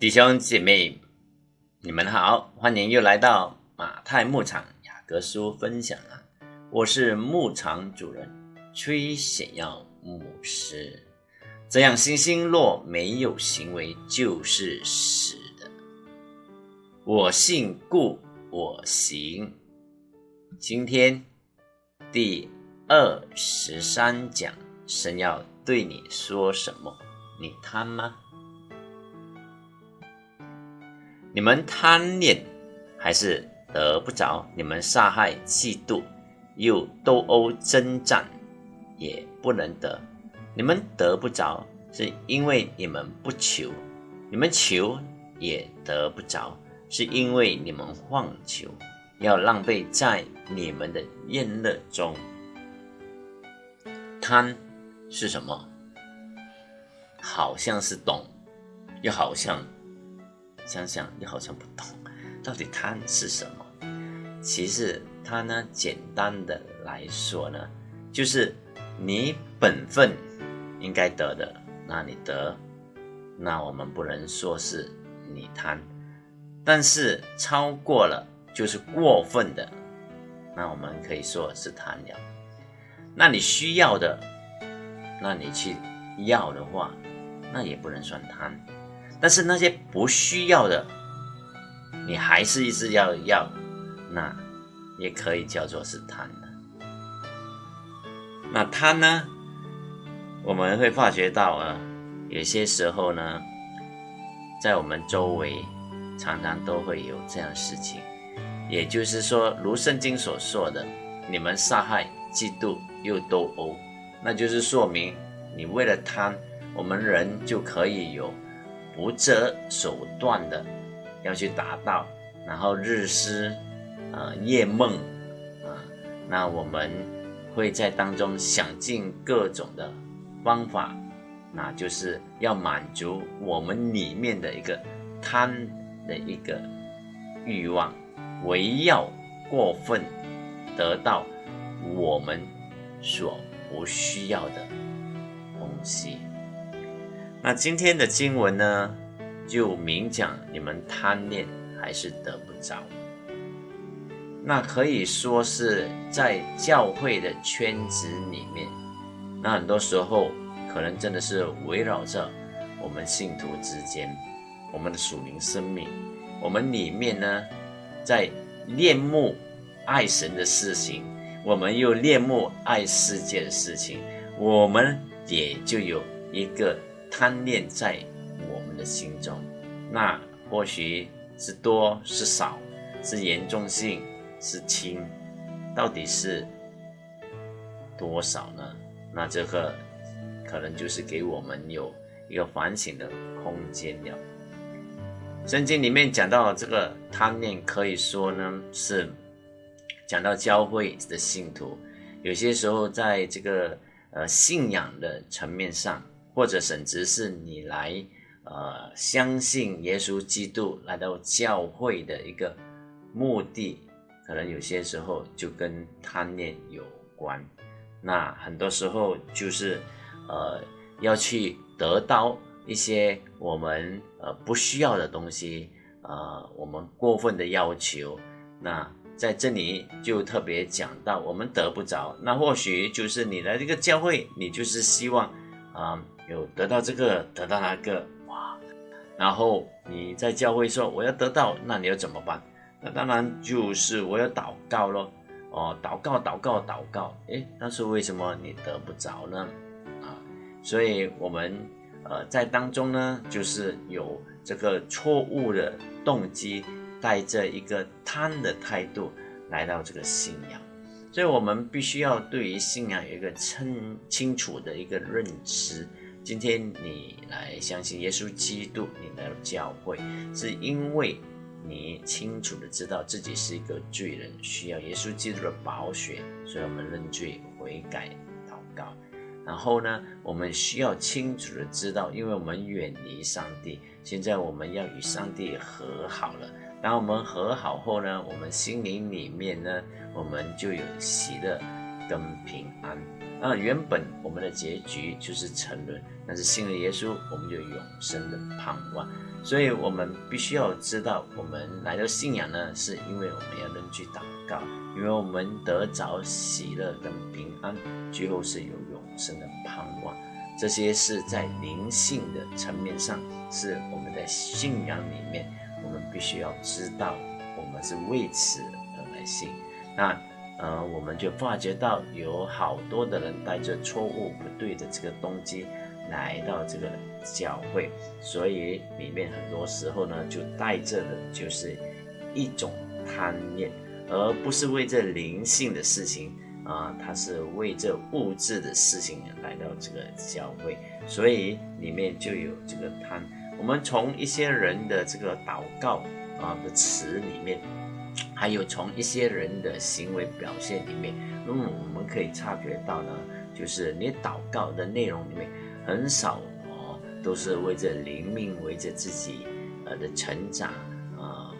弟兄姐妹，你们好，欢迎又来到马太牧场雅各书分享啊！我是牧场主人崔显耀牧师。这样，星星若没有行为，就是死的。我信，故我行。今天第二十三讲，神要对你说什么？你贪吗？你们贪恋，还是得不着？你们杀害、嫉妒，又斗殴征战，也不能得。你们得不着，是因为你们不求；你们求，也得不着，是因为你们妄求，要浪费在你们的宴乐中。贪是什么？好像是懂，又好像。想想你好像不懂，到底贪是什么？其实它呢，简单的来说呢，就是你本分应该得的，那你得，那我们不能说是你贪；但是超过了就是过分的，那我们可以说是贪了。那你需要的，那你去要的话，那也不能算贪。但是那些不需要的，你还是一直要要，那也可以叫做是贪的。那贪呢，我们会发觉到啊，有些时候呢，在我们周围常常都会有这样事情。也就是说，如圣经所说的，你们杀害、嫉妒又斗殴，那就是说明你为了贪，我们人就可以有。不择手段的要去达到，然后日思啊夜梦啊，那我们会在当中想尽各种的方法，那就是要满足我们里面的一个贪的一个欲望，唯要过分得到我们所不需要的东西。那今天的经文呢，就明讲你们贪恋还是得不着。那可以说是在教会的圈子里面，那很多时候可能真的是围绕着我们信徒之间，我们的属灵生命，我们里面呢，在恋慕爱神的事情，我们又恋慕爱世界的事情，我们也就有一个。贪恋在我们的心中，那或许是多是少，是严重性是轻，到底是多少呢？那这个可能就是给我们有一个反省的空间了。圣经里面讲到这个贪念，可以说呢是讲到教会的信徒，有些时候在这个呃信仰的层面上。或者甚至是你来，呃，相信耶稣基督来到教会的一个目的，可能有些时候就跟贪念有关。那很多时候就是，呃，要去得到一些我们呃不需要的东西，呃，我们过分的要求。那在这里就特别讲到，我们得不着。那或许就是你来这个教会，你就是希望，啊。有得到这个，得到那个，哇！然后你在教会说我要得到，那你要怎么办？那当然就是我要祷告咯。哦，祷告，祷告，祷告。诶，但是为什么你得不着呢？啊，所以我们呃在当中呢，就是有这个错误的动机，带着一个贪的态度来到这个信仰，所以我们必须要对于信仰有一个清清楚的一个认知。今天你来相信耶稣基督，你来到教会，是因为你清楚的知道自己是一个罪人，需要耶稣基督的宝血，所以我们认罪悔改祷告。然后呢，我们需要清楚的知道，因为我们远离上帝，现在我们要与上帝和好了。当我们和好后呢，我们心灵里面呢，我们就有喜乐跟平安。啊，原本我们的结局就是沉沦，但是信了耶稣，我们就永生的盼望。所以，我们必须要知道，我们来到信仰呢，是因为我们要认去祷告，因为我们得着喜乐跟平安，最后是有永生的盼望。这些是在灵性的层面上，是我们在信仰里面，我们必须要知道，我们是为此而来信。那。呃，我们就发觉到有好多的人带着错误不对的这个动机来到这个教会，所以里面很多时候呢，就带着的就是一种贪念，而不是为这灵性的事情啊，他是为这物质的事情来到这个教会，所以里面就有这个贪。我们从一些人的这个祷告啊的词里面。还有从一些人的行为表现里面，嗯，我们可以察觉到呢，就是你祷告的内容里面很少哦，都是为着灵命、为着自己呃的成长啊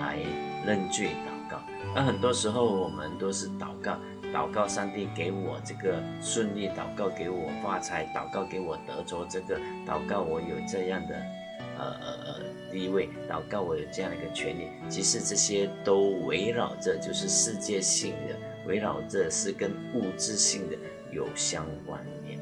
来认罪祷告。那很多时候我们都是祷告，祷告上帝给我这个顺利，祷告给我发财，祷告给我得着这个，祷告我有这样的。呃呃呃，第一位祷告，我有这样的一个权利。其实这些都围绕着，就是世界性的，围绕着是跟物质性的有相关联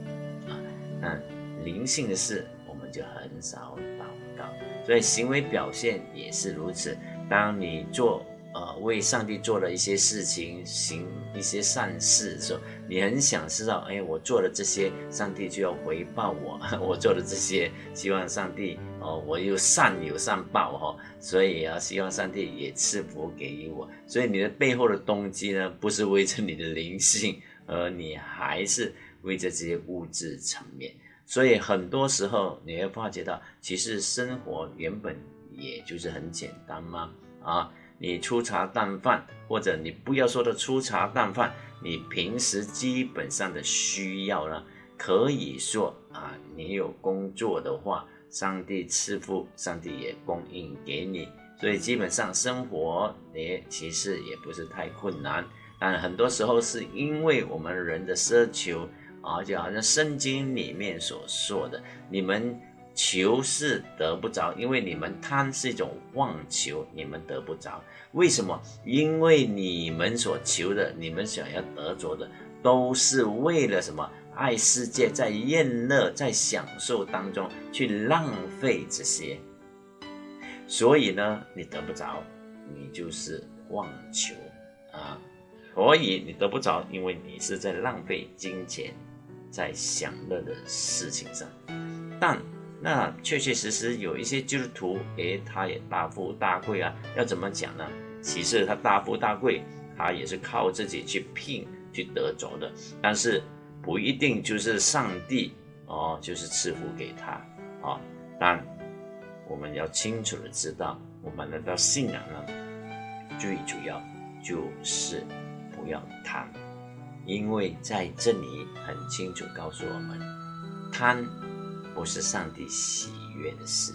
啊。那灵性的事，我们就很少祷告，所以行为表现也是如此。当你做。呃，为上帝做了一些事情，行一些善事的时候，你很想知道，哎，我做了这些，上帝就要回报我。我做了这些，希望上帝哦，我又善有善报哈，所以啊，希望上帝也赐福给予我。所以你的背后的动机呢，不是为着你的灵性，而你还是为着这些物质层面。所以很多时候你会发觉到，其实生活原本也就是很简单嘛，啊。你粗茶淡饭，或者你不要说的粗茶淡饭，你平时基本上的需要呢，可以说啊，你有工作的话，上帝赐福，上帝也供应给你，所以基本上生活也其实也不是太困难。但很多时候是因为我们人的奢求啊，就好像圣经里面所说的，你们。求是得不着，因为你们贪是一种妄求，你们得不着。为什么？因为你们所求的，你们想要得着的，都是为了什么？爱世界，在厌乐，在享受当中去浪费这些。所以呢，你得不着，你就是妄求啊。所以你得不着，因为你是在浪费金钱，在享乐的事情上。但那确确实实有一些基督徒，诶，他也大富大贵啊。要怎么讲呢？其实他大富大贵，他也是靠自己去拼去得着的。但是不一定就是上帝哦，就是赐福给他啊。但我们要清楚的知道，我们来到信仰呢，最主要就是不要贪，因为在这里很清楚告诉我们，贪。不是上帝喜悦的事，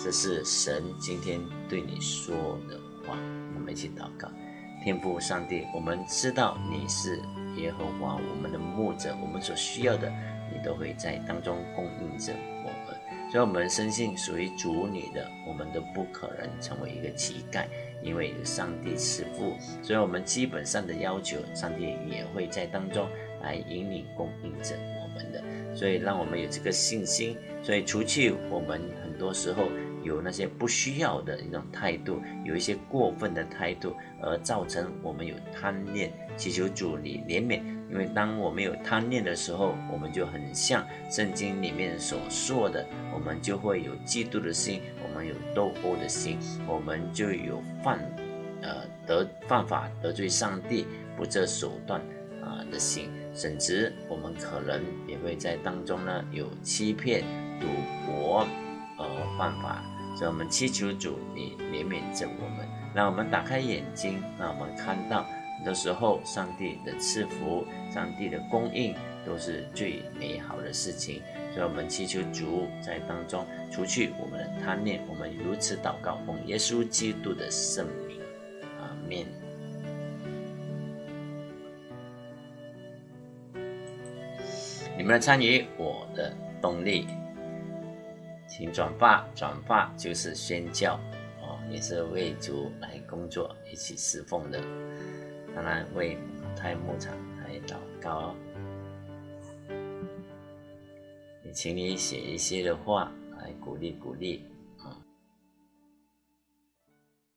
这是神今天对你说的话。我们一起祷告，天父上帝，我们知道你是耶和华，我们的牧者，我们所需要的，你都会在当中供应着我们。所以，我们深信属于主你的，我们都不可能成为一个乞丐，因为有上帝赐福。所以，我们基本上的要求，上帝也会在当中来引领供应着我们。的，所以让我们有这个信心，所以除去我们很多时候有那些不需要的一种态度，有一些过分的态度，而造成我们有贪念，祈求主你怜悯。因为当我们有贪念的时候，我们就很像圣经里面所说的，我们就会有嫉妒的心，我们有斗殴的心，我们就有犯，呃得犯法得罪上帝不择手段啊的心。甚至我们可能也会在当中呢有欺骗、赌博而犯法，所以我们祈求主你怜悯着我们，让我们打开眼睛，让我们看到很多时候上帝的赐福、上帝的供应都是最美好的事情。所以我们祈求主在当中除去我们的贪念，我们如此祷告，奉耶稣基督的圣名，阿门。们的参与，我的动力。请转发，转发就是宣教哦，也是为主来工作，一起侍奉的。当然为太牧场来祷告。也请你写一些的话来鼓励鼓励。